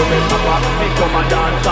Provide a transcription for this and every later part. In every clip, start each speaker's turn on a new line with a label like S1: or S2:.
S1: with it, I'm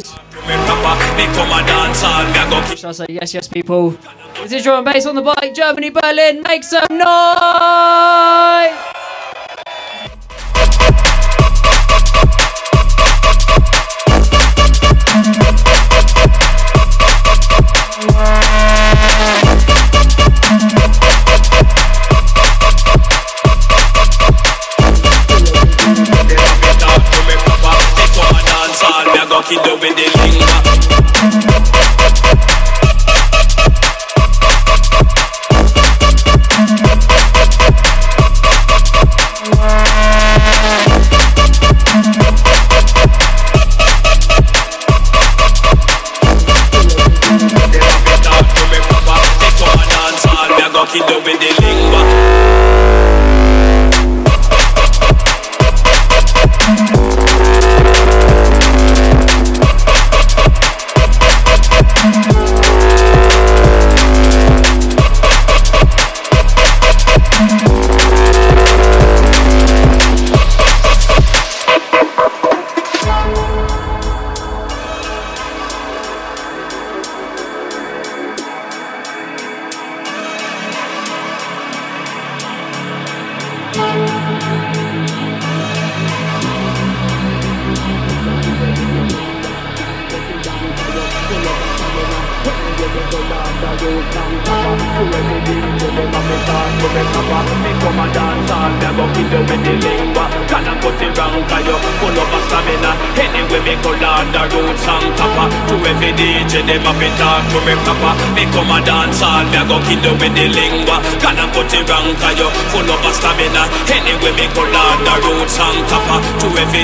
S1: kill
S2: Should I say yes yes people? This is drum and bass on the bike? Germany Berlin make some noise open, then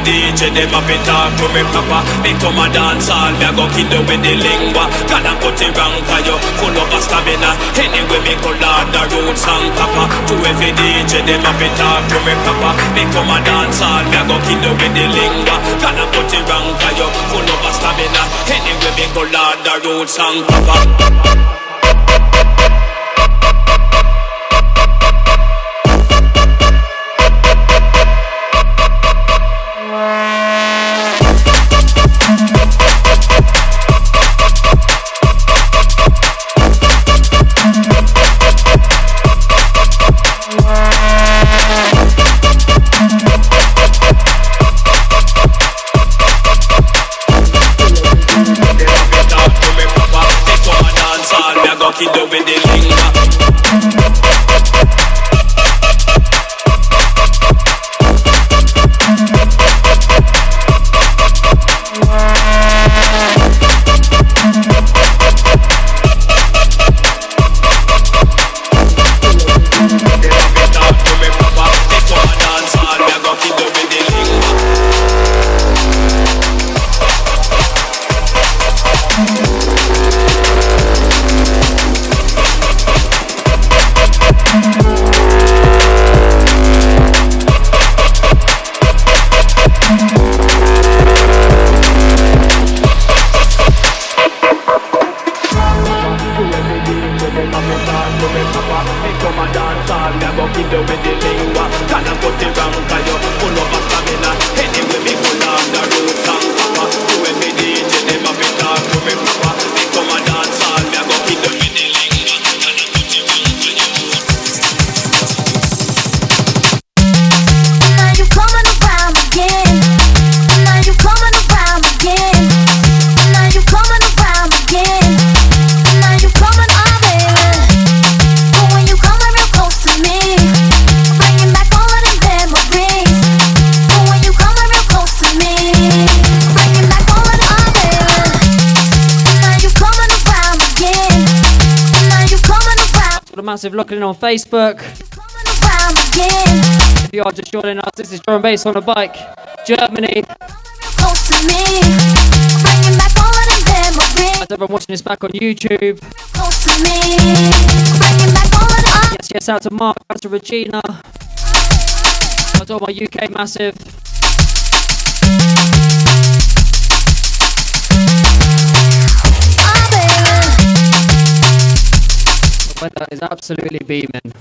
S1: DJ them up and talk to me proper. Become a dance hall, me a go kill you with the lingua. God and put it wrong for you, full of a stamina? Anyway me go loud the roots and copper To every DJ them up and talk to me proper. Become a dance hall, me a go kill you with the lingua. God and put it wrong for you, full of a stamina? Anyway me go loud the roots and copper Wow.
S2: fuck it up with the massive looking on Facebook. If you are just joining us, this is drum bass on a bike, Germany. As everyone watching this back on YouTube. Yes, yes, out to Mark, out to Regina. Out to all my UK massive. The uh, weather is absolutely beaming.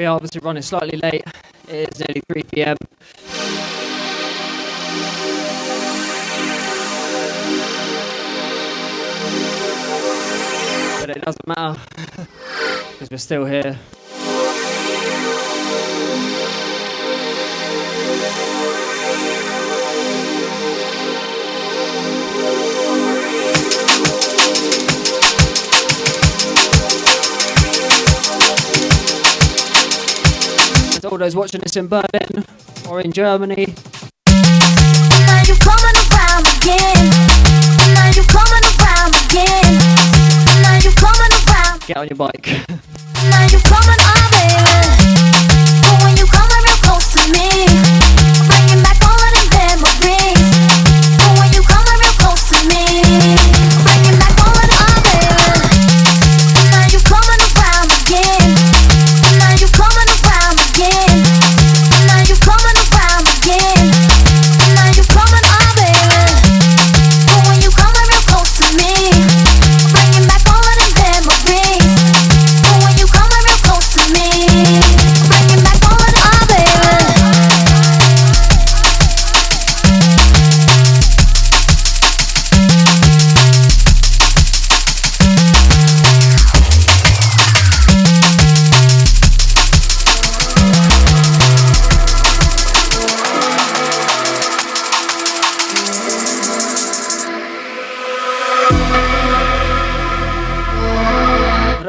S2: We are obviously running slightly late. It is nearly 3 pm. But it doesn't matter because we're still here. To all those watching this in Berlin or in Germany, get on your bike.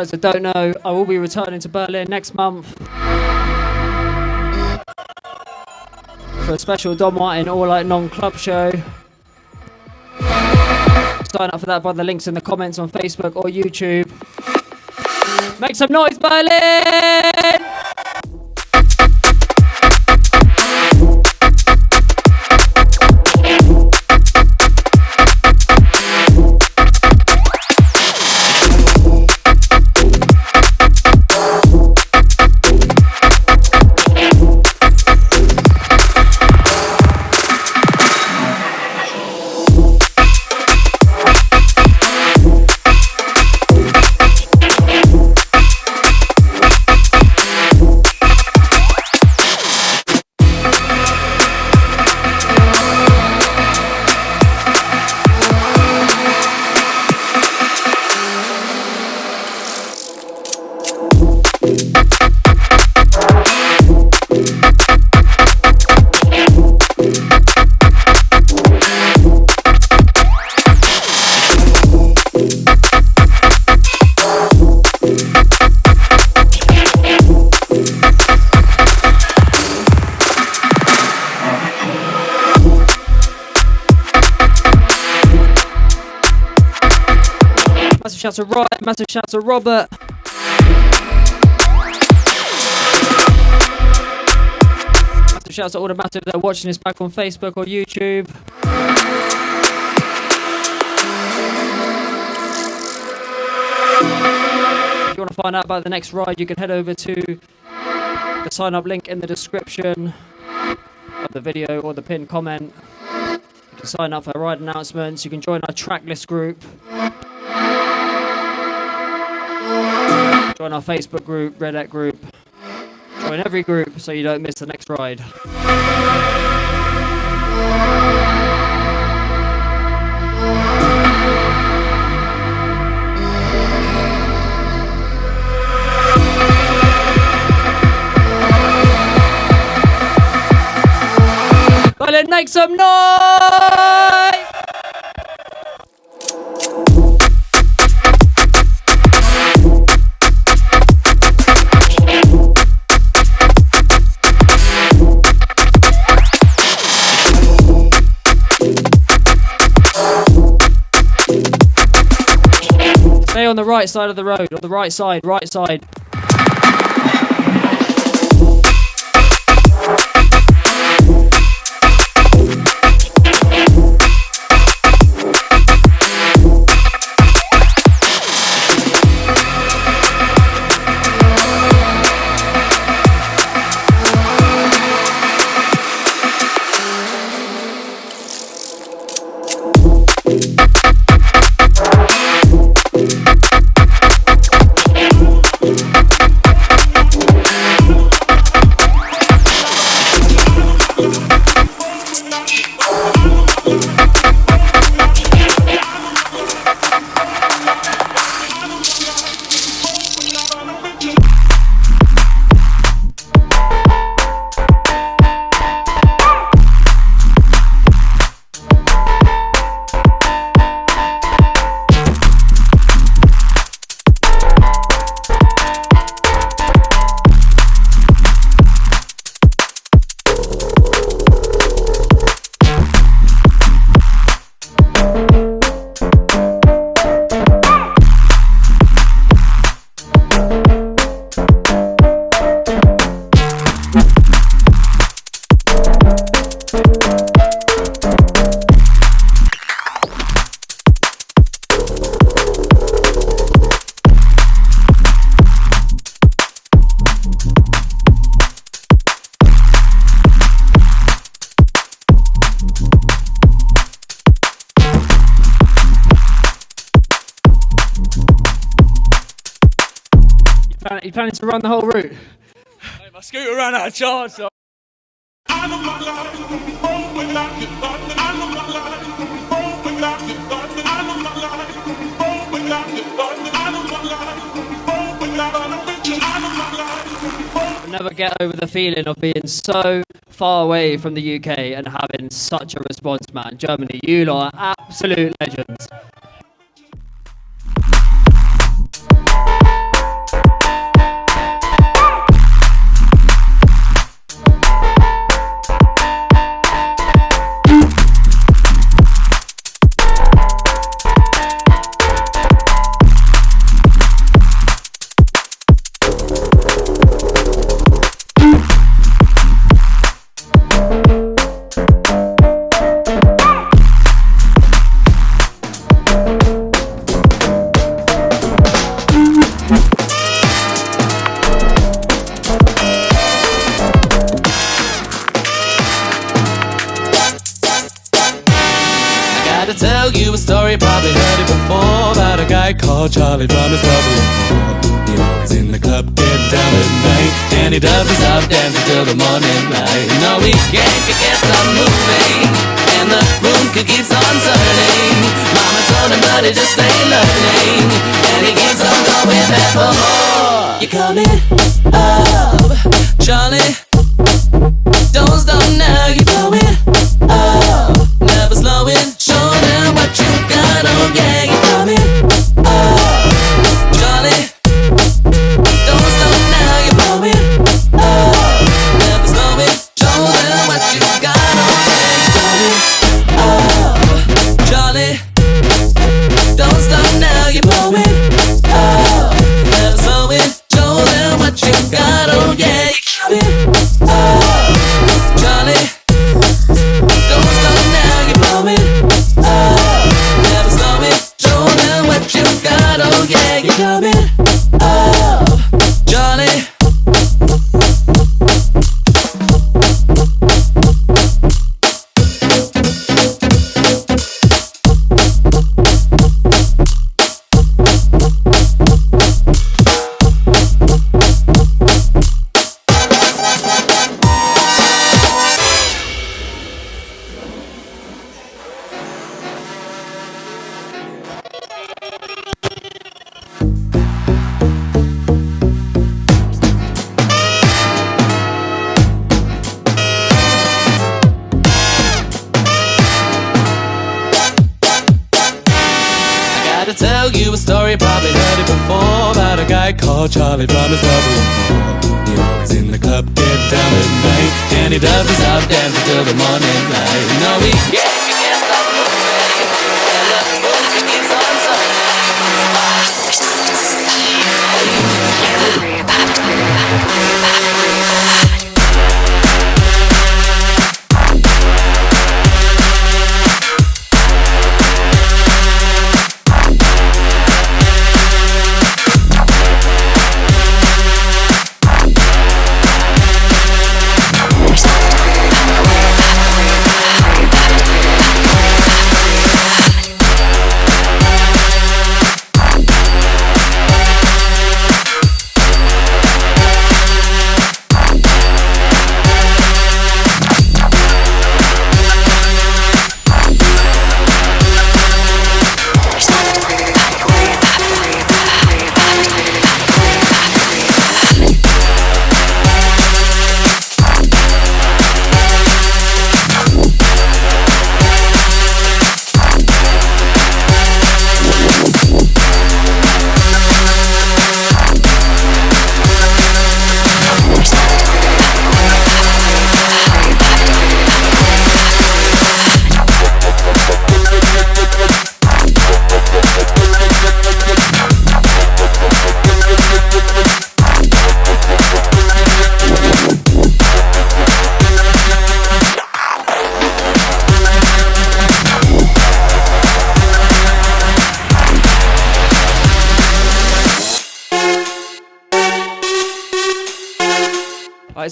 S2: those that don't know, I will be returning to Berlin next month for a special Don Martin All Light Non Club show. Sign up for that by the links in the comments on Facebook or YouTube. Make some noise, Berlin! Shout to Robert. Massive shout to all the massive that are watching this back on Facebook or YouTube. If you want to find out about the next ride, you can head over to the sign up link in the description of the video or the pinned comment. You can sign up for ride announcements, you can join our tracklist group. Join our Facebook group, Red Hat group. Join every group so you don't miss the next ride.
S3: Well, let's make some noise! on the right side of the road, on the right side, right side.
S4: Though.
S3: I'll never get over the feeling of being so far away from the UK and having such a response, man. Germany, you lot are absolute legends.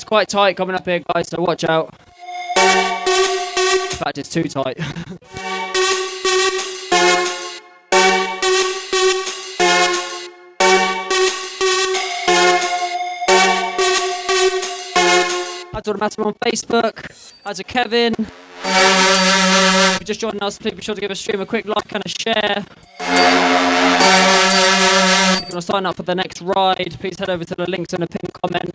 S2: Quite tight coming up here, guys, so watch out. In fact, it's too tight. Hi to Massive on Facebook. Hi to Kevin. If you just joined us, please be sure to give a stream a quick like and a share. To sign up for the next ride, please head over to the links in the pinned comment.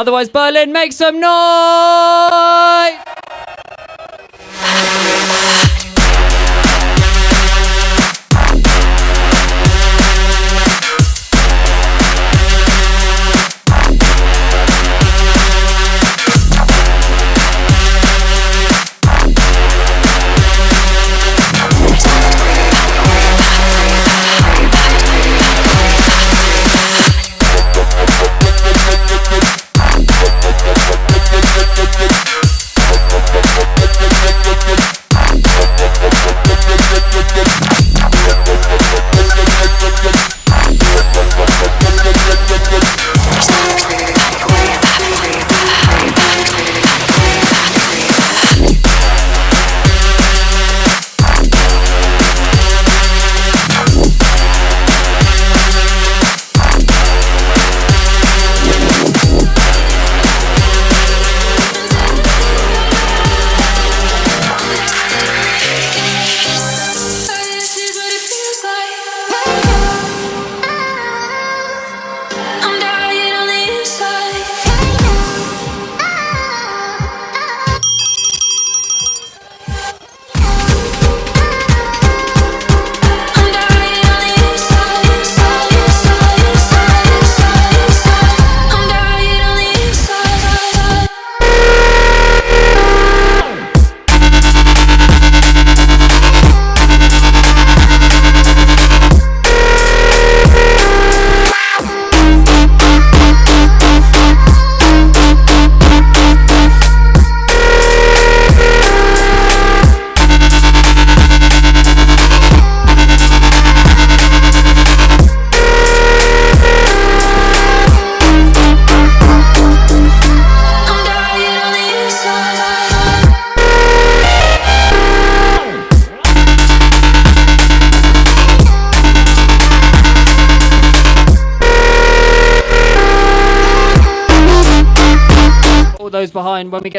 S2: Otherwise, Berlin, make some noise!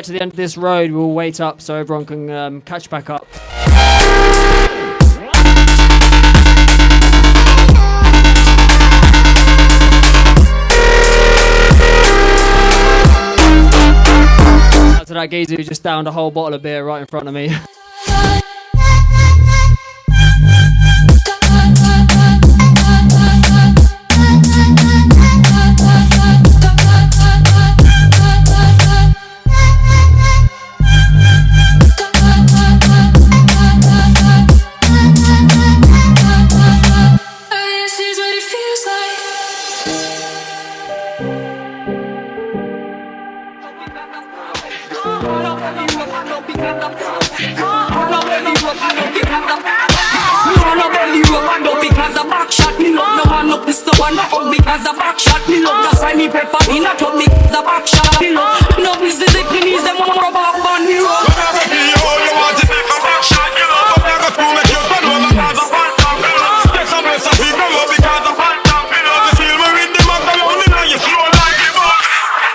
S2: To the end of this road, we'll wait up so everyone can um, catch back up. To that geezer who just downed a whole bottle of beer right in front of me.
S5: because the back shot me love. That's why me prefer in a club me the back shot me love. No business the knees them want rub off on me road.
S6: Whatever be all you want to make a back shot, you know. But never to make you all the cause of one top, you know. Get some rest of people love because of one top, you know. The feel me with the macaroni now you slow like the bus.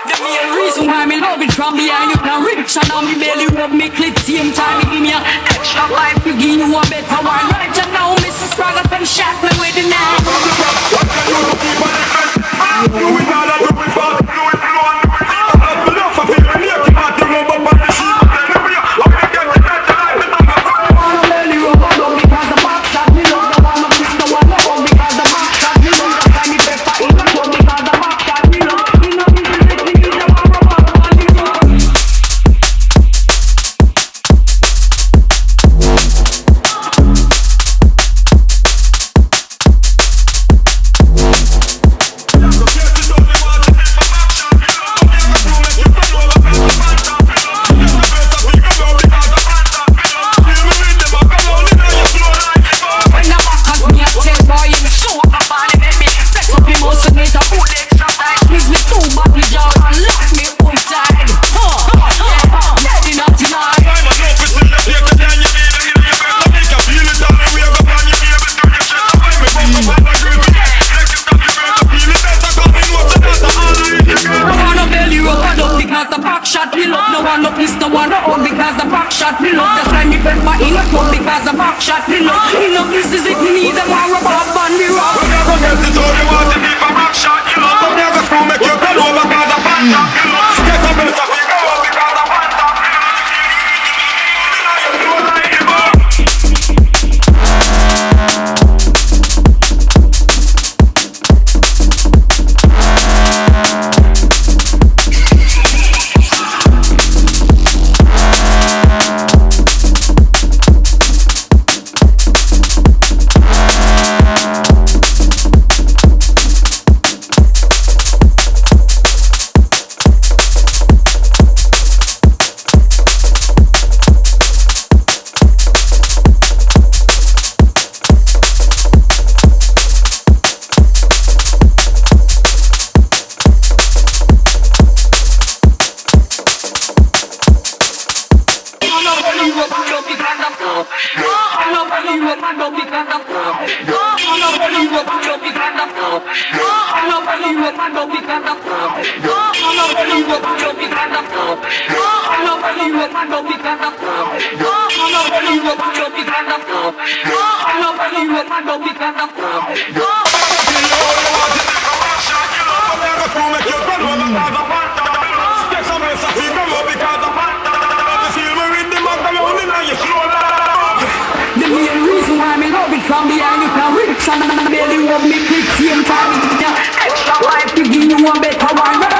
S5: The main reason why me love it from behind you can rich and now me belly rub me clit same time me give me a extra life to give you a better one. Right now, Mrs. Sprague, them shot me with the knife.
S6: Do it
S5: extra life to give you a better one.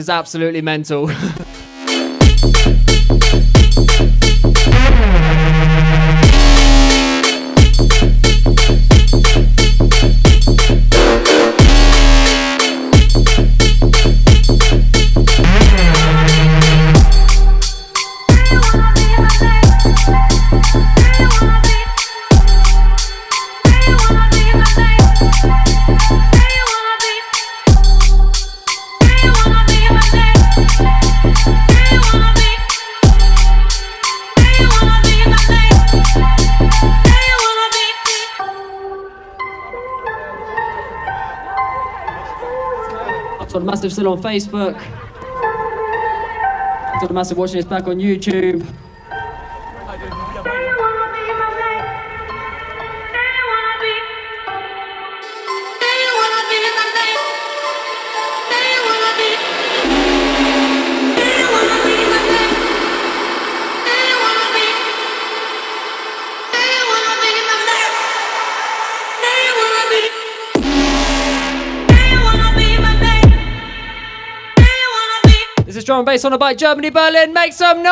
S2: is absolutely mental. on Facebook. Dr. Massive watching this back on YouTube. drum and bass on a bike, Germany, Berlin, make some noise!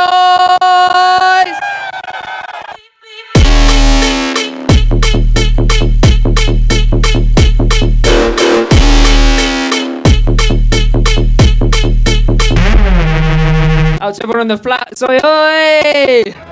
S2: Out to everyone on the flat, soy, oi!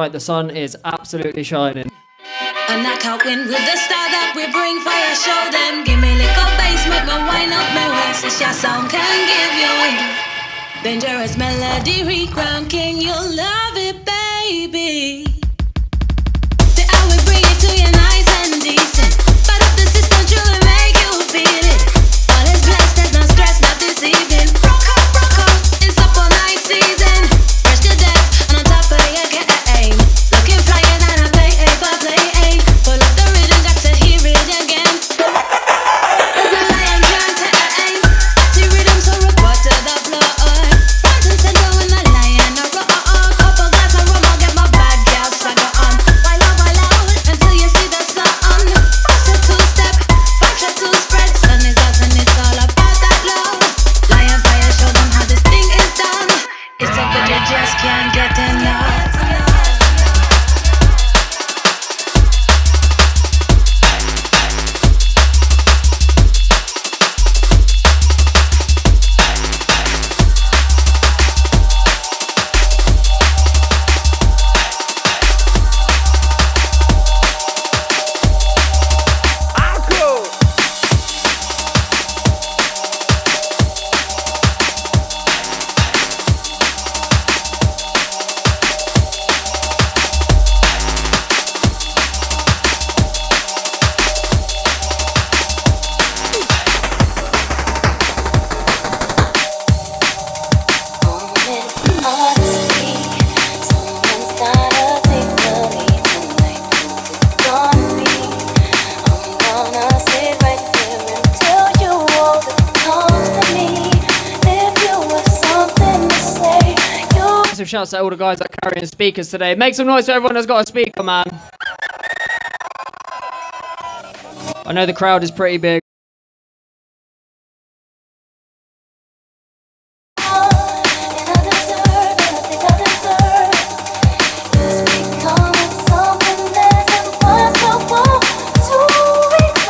S2: Right, The sun is absolutely shining.
S7: And I can't win with the that we bring fire, show them. Give me little bass, make up my waist. It's your can give you. Dangerous melody, king, you'll love it, baby.
S8: Speakers today. Make some noise for everyone that's got a speaker, man. I know the crowd is pretty big.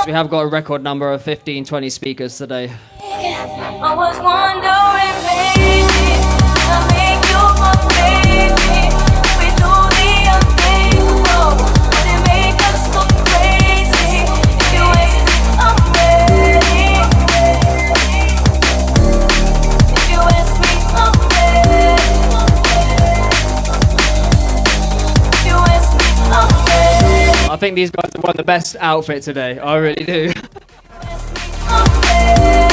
S8: We have got a record number of 15, 20 speakers today. Think these guys have won the best outfit today. I really do.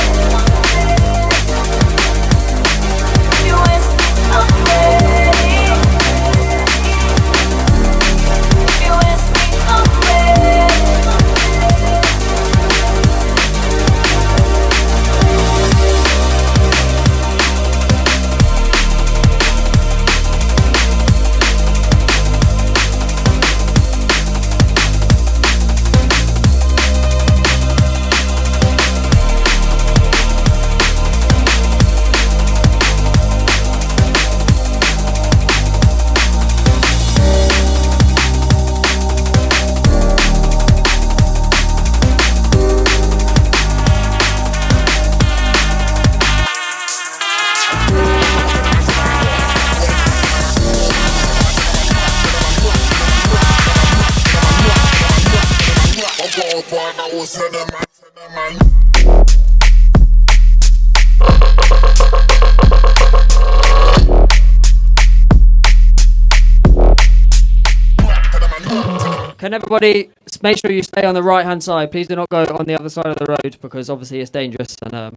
S8: everybody make sure you stay on the right hand side? Please do not go on the other side of the road because obviously it's dangerous and um,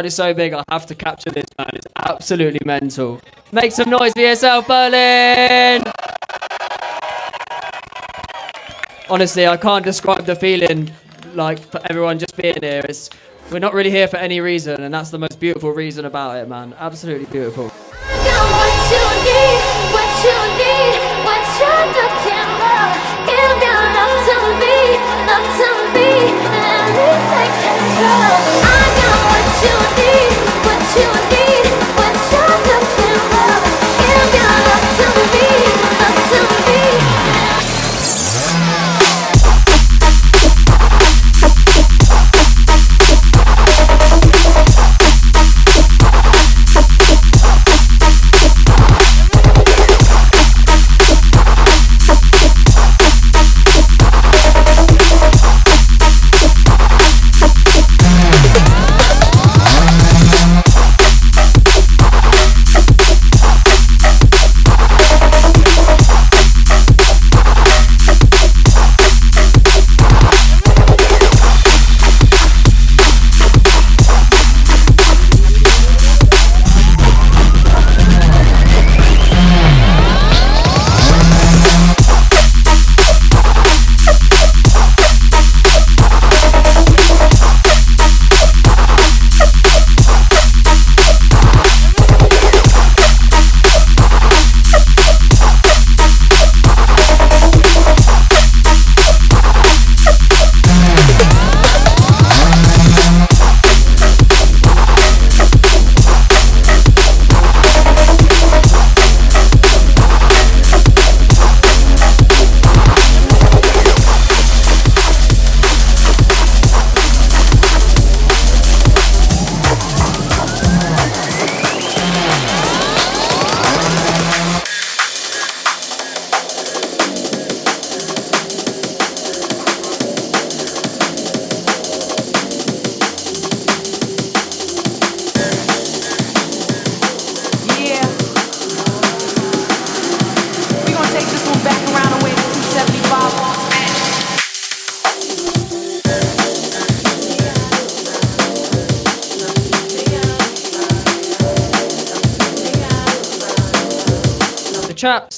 S2: crowd is so big, I have to capture this, man. It's absolutely mental. Make some noise for yourself, Berlin! Honestly, I can't describe the feeling like for everyone just being here. It's, we're not really here for any reason, and that's the most beautiful reason about it, man. Absolutely beautiful.
S9: I you need, what you need,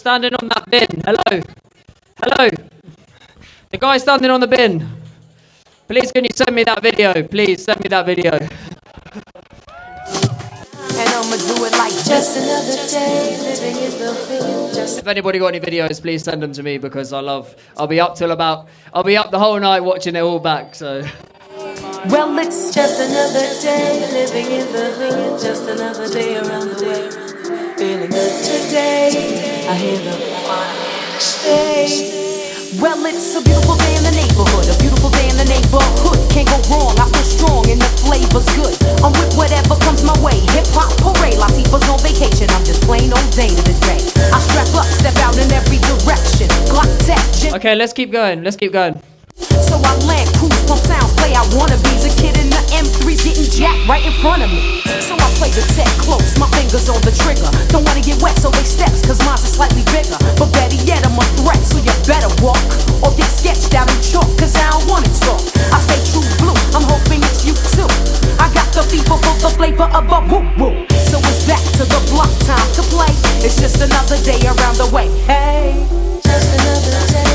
S2: standing on that bin. Hello. Hello. The guy standing on the bin. Please, can you send me that video? Please send me that video.
S10: And I'ma do it like
S9: Just another day living in the hood. Just
S2: If anybody got any videos, please send them to me because I love. I'll be up till about. I'll be up the whole night watching it all back. So
S10: Well, it's
S9: Just another day living in the hood. Just another day around the way. Feeling good today. I hear the stay.
S10: well, it's a beautiful day in the neighborhood, a beautiful day in the neighborhood. Can't go wrong. I feel strong and the flavor's good. I'm with whatever comes my way. Hip hop parade, Latifah's on vacation. I'm just plain old day to the day. I strap up, step out in every direction. Glock tech,
S2: okay, let's keep going. Let's keep going.
S10: So I land, cruise, pump sounds, play I wanna be. A kid in the M3's getting jacked right in front of me. So I play the tech close, my fingers on the trigger. Don't wanna get wet, so they steps, cause mine's are slightly bigger. But better yet, I'm a threat, so you better walk. Or get sketched out in chalk, cause I don't wanna talk. I stay true blue, I'm hoping it's you too. I got the fever for the flavor of a woo woo. So it's back to the block time to play. It's just another day around the way. Hey.
S9: Just another day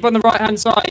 S11: keep on the right hand side.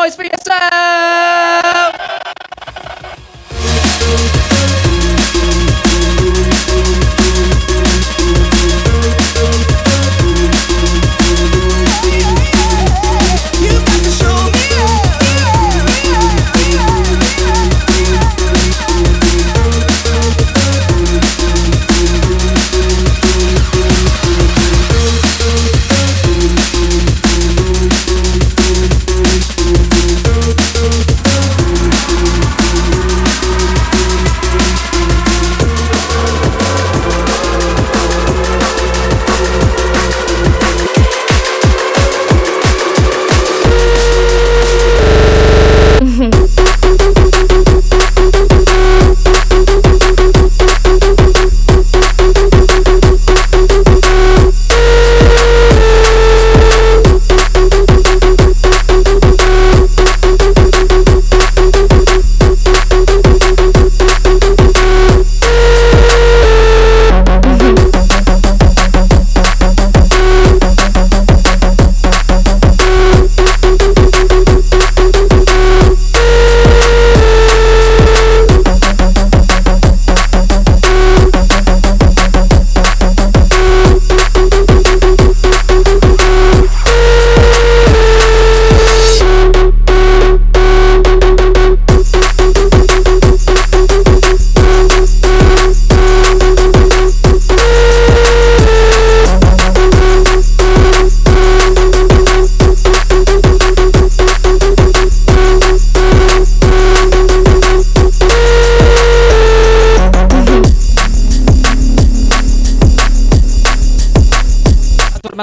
S2: noise for yourself.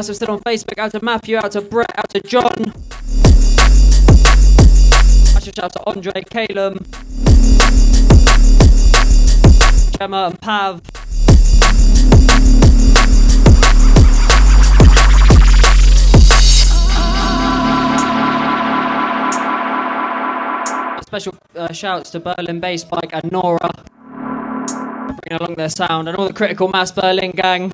S2: guys are still on Facebook. Out to Matthew, out to Brett, out to John. I should shout out to Andre, Calum, Gemma, and Pav. Special uh, shouts to Berlin Bass Bike and Nora, bringing along their sound, and all the Critical Mass Berlin gang.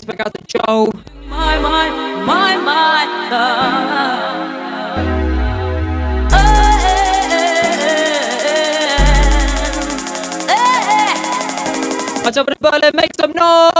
S12: always back out to Joe.
S7: My, my, my, my love.
S12: What's up, everybody? Make some noise!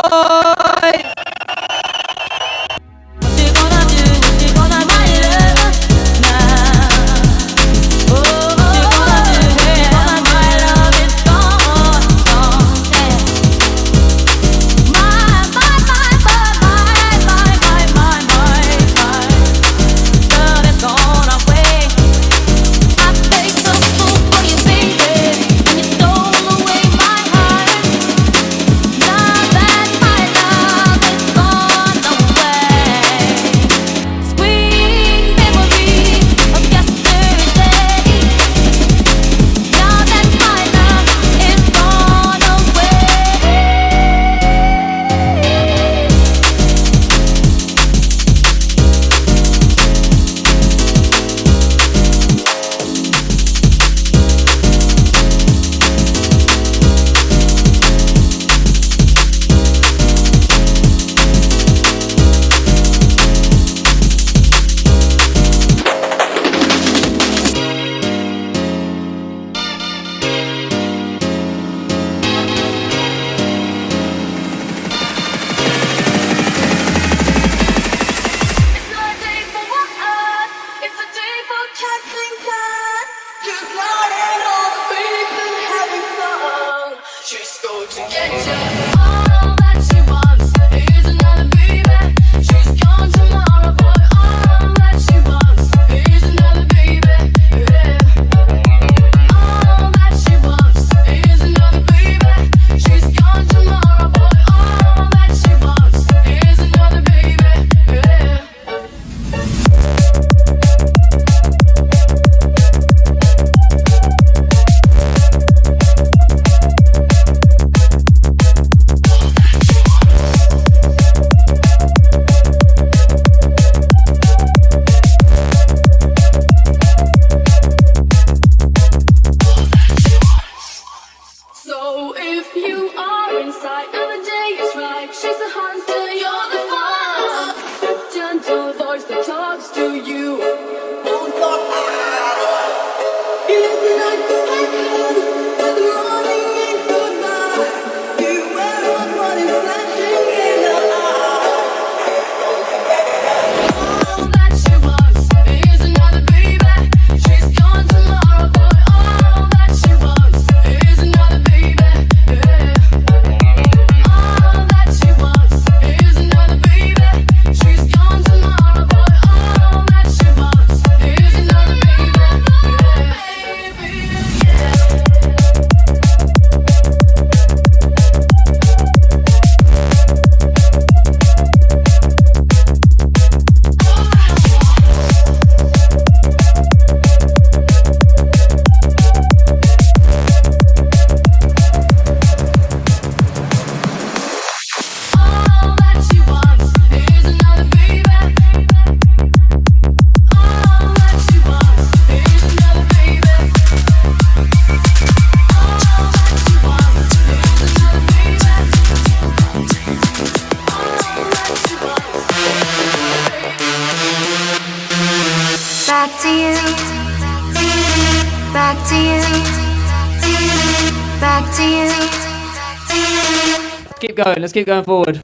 S12: going. Let's keep going forward.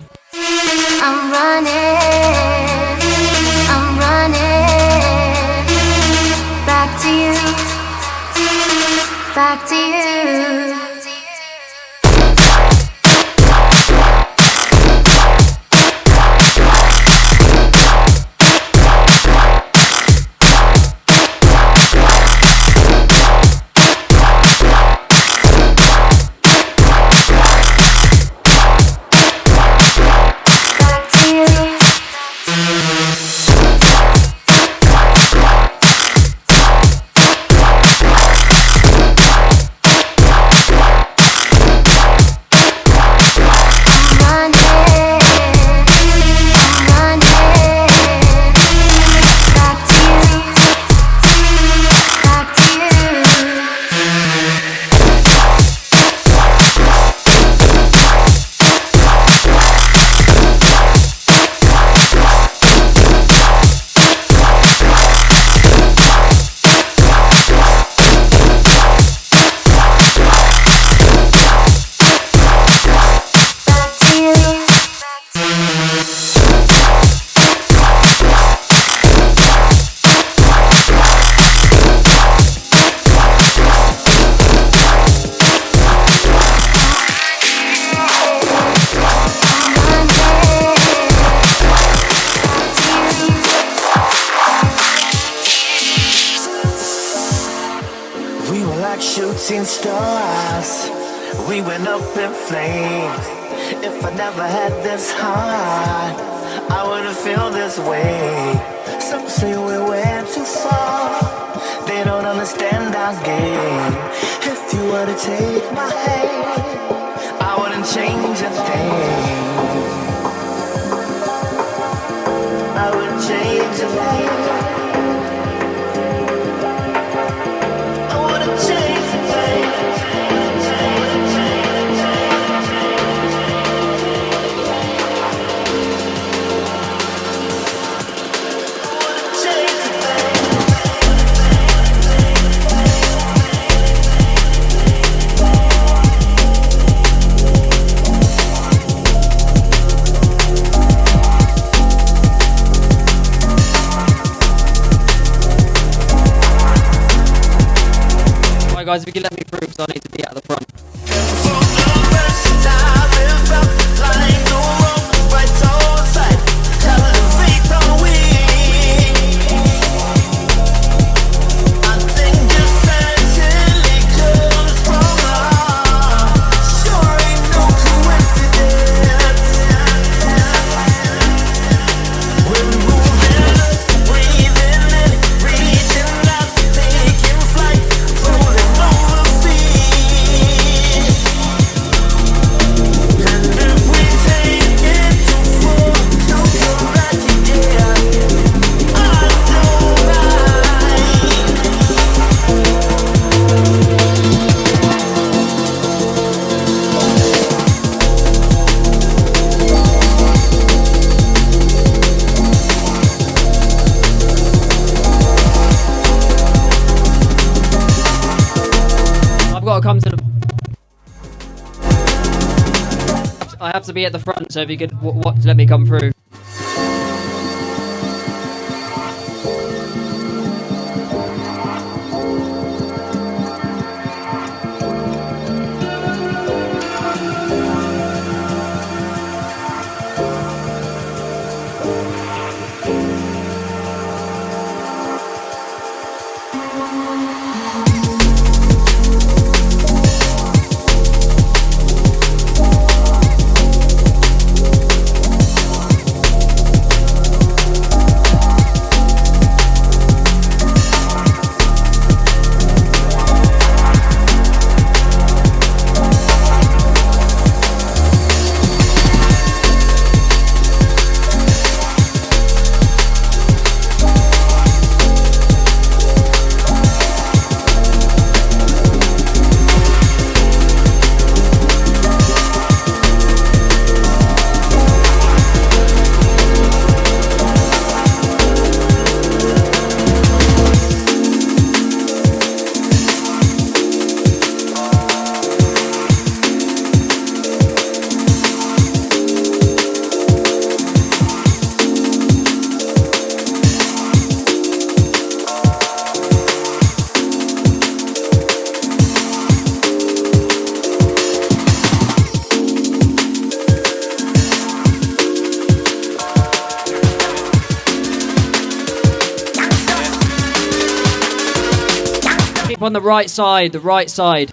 S13: be at the front, so if you could let me come through. the right side, the right side.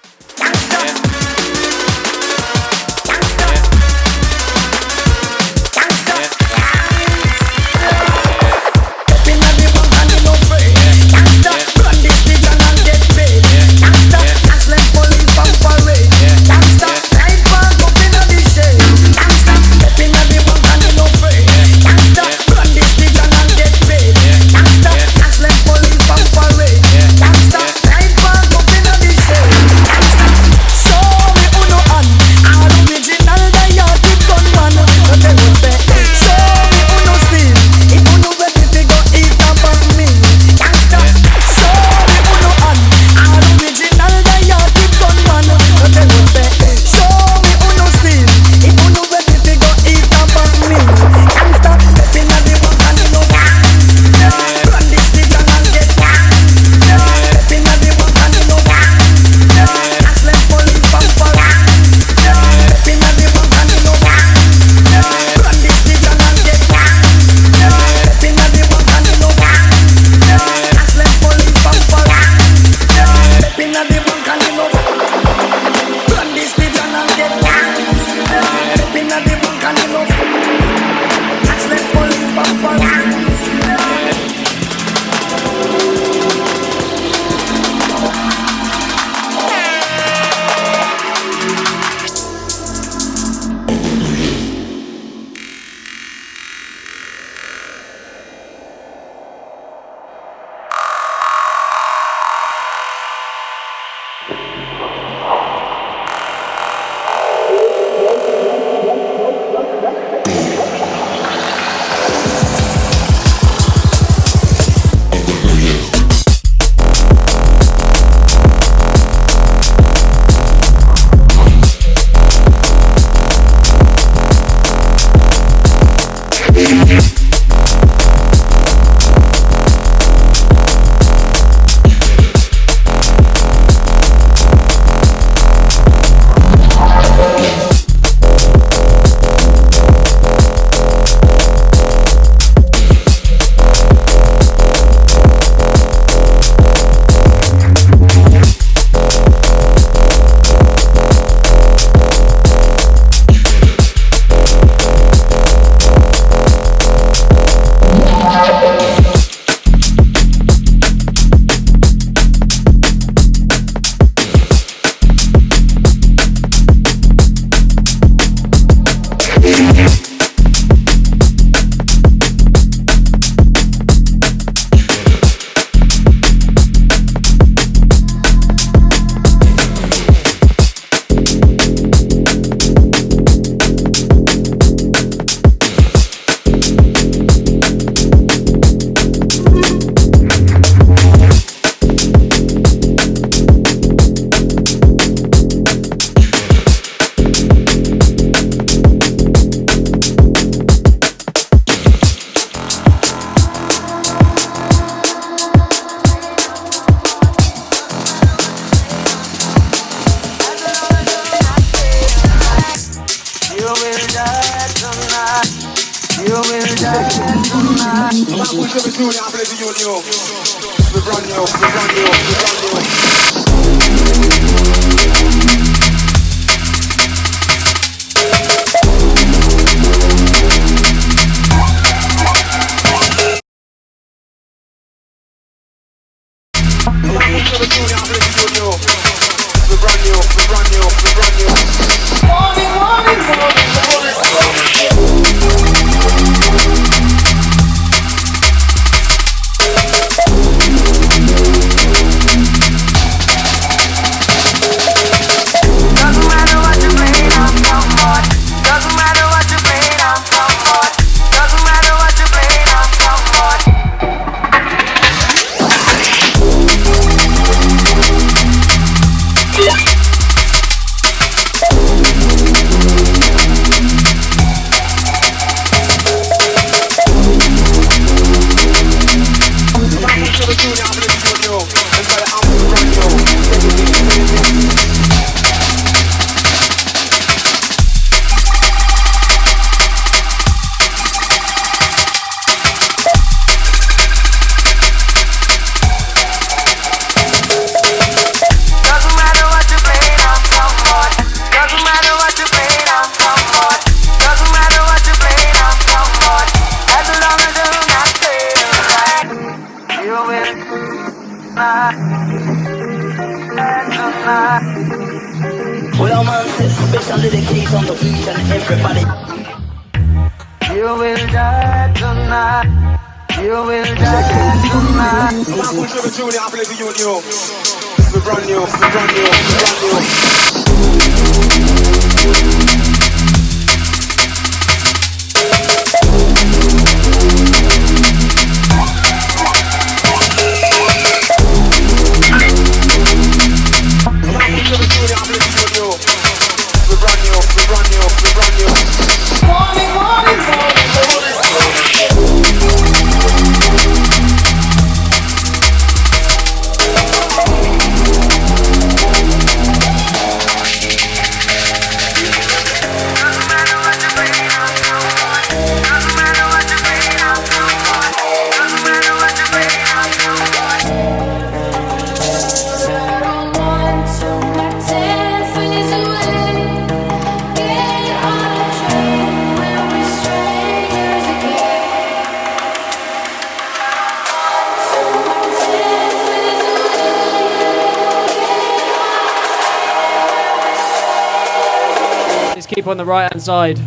S14: the
S2: right hand side.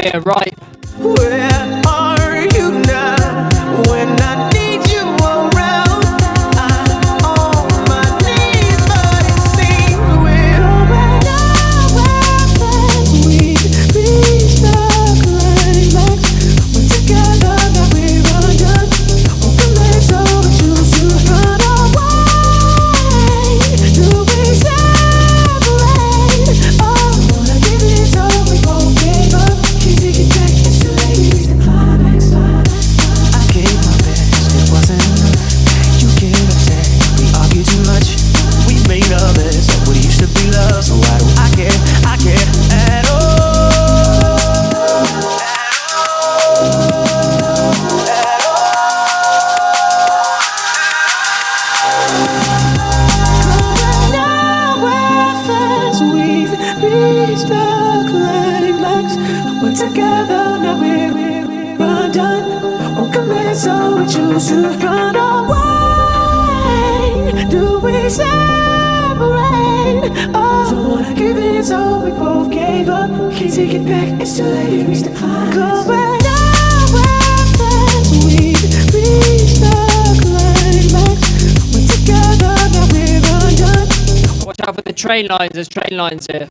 S12: here, right? train lines. There's train lines here.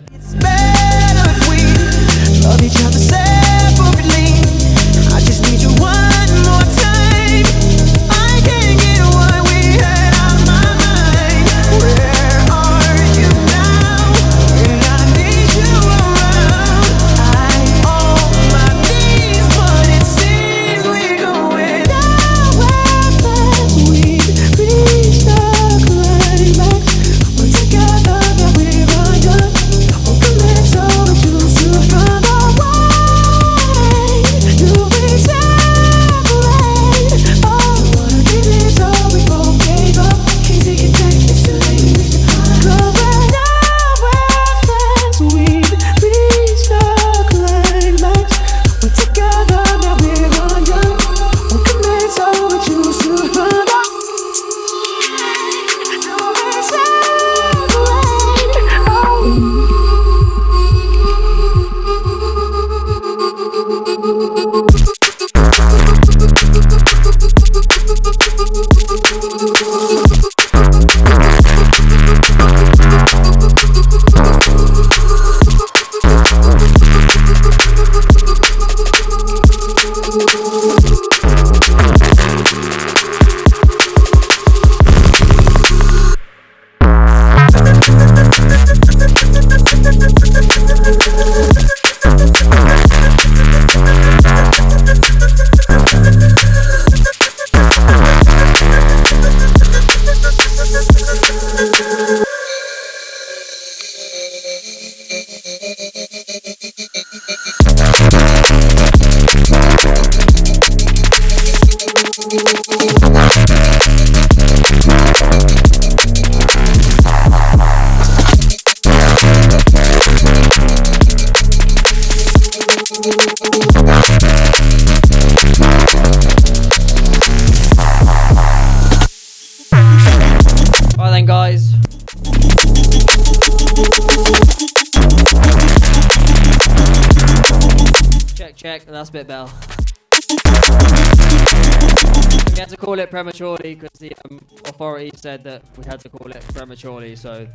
S12: prematurely because the um, authority said that we had to call it prematurely. So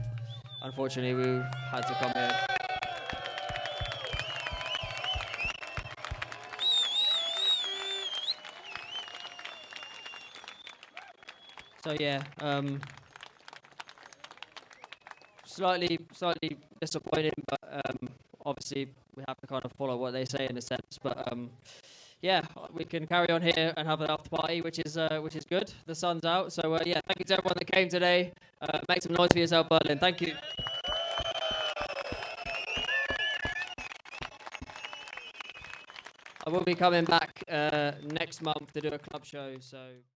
S12: unfortunately, we had to come here. So yeah, um, slightly slightly disappointing, but um, obviously we have to kind of follow what they say in a sense. But um, yeah, we can carry on here and have an after party, which is uh, which is good. The sun's out, so uh, yeah, thank you to everyone that came today. Uh, make some noise for yourself, Berlin. Thank you. I will be coming back uh, next month to do a club show, so.